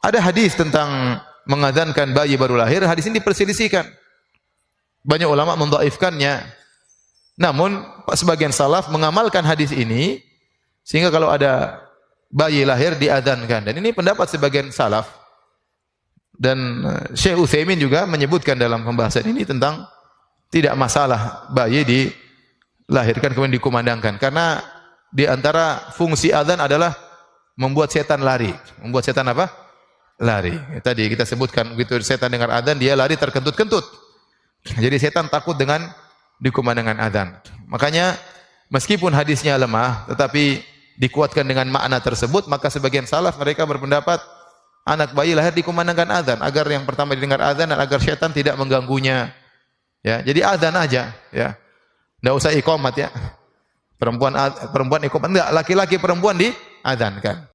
Ada hadis tentang mengadzankan bayi baru lahir, hadis ini diperselisihkan. Banyak ulama mendhaifkannya. Namun sebagian salaf mengamalkan hadis ini sehingga kalau ada bayi lahir diadzankan. Dan ini pendapat sebagian salaf. Dan eh, Syekh Utsaimin juga menyebutkan dalam pembahasan ini tentang tidak masalah bayi dilahirkan kemudian dikumandangkan karena di antara fungsi adzan adalah membuat setan lari. Membuat setan apa? Lari. Tadi kita sebutkan begitu setan dengar adzan dia lari terkentut-kentut. Jadi setan takut dengan dikumandangkan adzan. Makanya meskipun hadisnya lemah tetapi dikuatkan dengan makna tersebut maka sebagian salaf mereka berpendapat anak bayi lahir dikumandangkan adzan agar yang pertama didengar adzan dan agar setan tidak mengganggunya. Ya, jadi adzan aja, ya. Enggak usah iqamat ya. Perempuan perempuan iqamat enggak, laki-laki perempuan di adzankan.